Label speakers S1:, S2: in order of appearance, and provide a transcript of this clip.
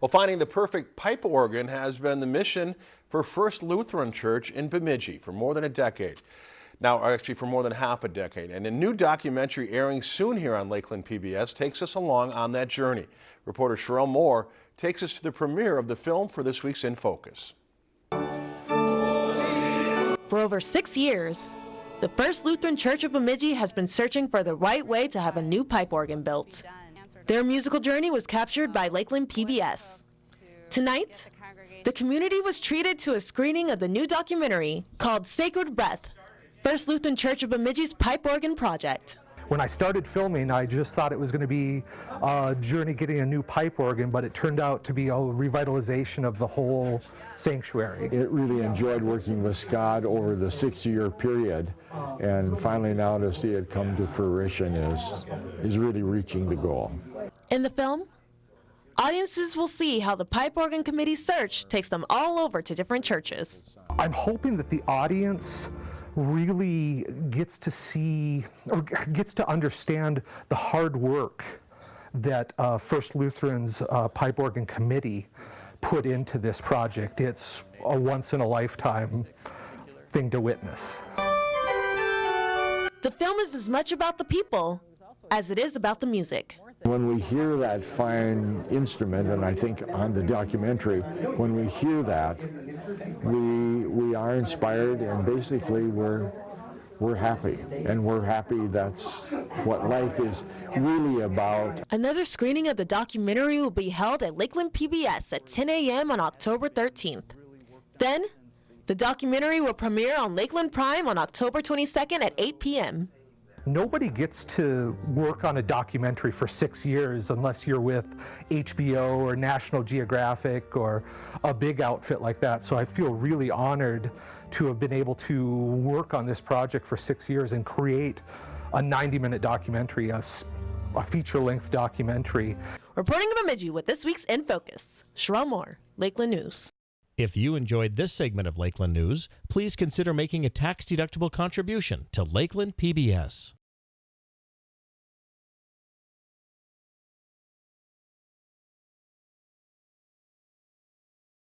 S1: Well, finding the perfect pipe organ has been the mission for First Lutheran Church in Bemidji for more than a decade. Now, actually for more than half a decade. And a new documentary airing soon here on Lakeland PBS takes us along on that journey. Reporter Sherelle Moore takes us to the premiere of the film for this week's In Focus.
S2: For over six years, the First Lutheran Church of Bemidji has been searching for the right way to have a new pipe organ built. Their musical journey was captured by Lakeland PBS. Tonight, the community was treated to a screening of the new documentary called Sacred Breath, First Lutheran Church of Bemidji's Pipe Organ Project.
S3: When I started filming, I just thought it was going to be a journey getting a new pipe organ, but it turned out to be a revitalization of the whole sanctuary.
S4: It really enjoyed working with Scott over the six-year period, and finally now to see it come to fruition is, is really reaching the goal.
S2: In the film, audiences will see how the Pipe Organ Committee search takes them all over to different churches.
S3: I'm hoping that the audience really gets to see or gets to understand the hard work that uh, First Lutheran's uh, Pipe Organ Committee put into this project. It's a once in a lifetime thing to witness.
S2: The film is as much about the people as it is about the music.
S4: When we hear that fine instrument, and I think on the documentary, when we hear that, we, we are inspired and basically we're, we're happy. And we're happy that's what life is really about.
S2: Another screening of the documentary will be held at Lakeland PBS at 10 a.m. on October 13th. Then, the documentary will premiere on Lakeland Prime on October 22nd at 8 p.m.
S3: Nobody gets to work on a documentary for six years unless you're with HBO or National Geographic or a big outfit like that. So I feel really honored to have been able to work on this project for six years and create a 90 minute documentary, a, a feature length documentary.
S2: Reporting in Bemidji with this week's In Focus, Sherelle Moore, Lakeland News.
S5: If you enjoyed this segment of Lakeland News, please consider making a tax-deductible contribution to Lakeland PBS.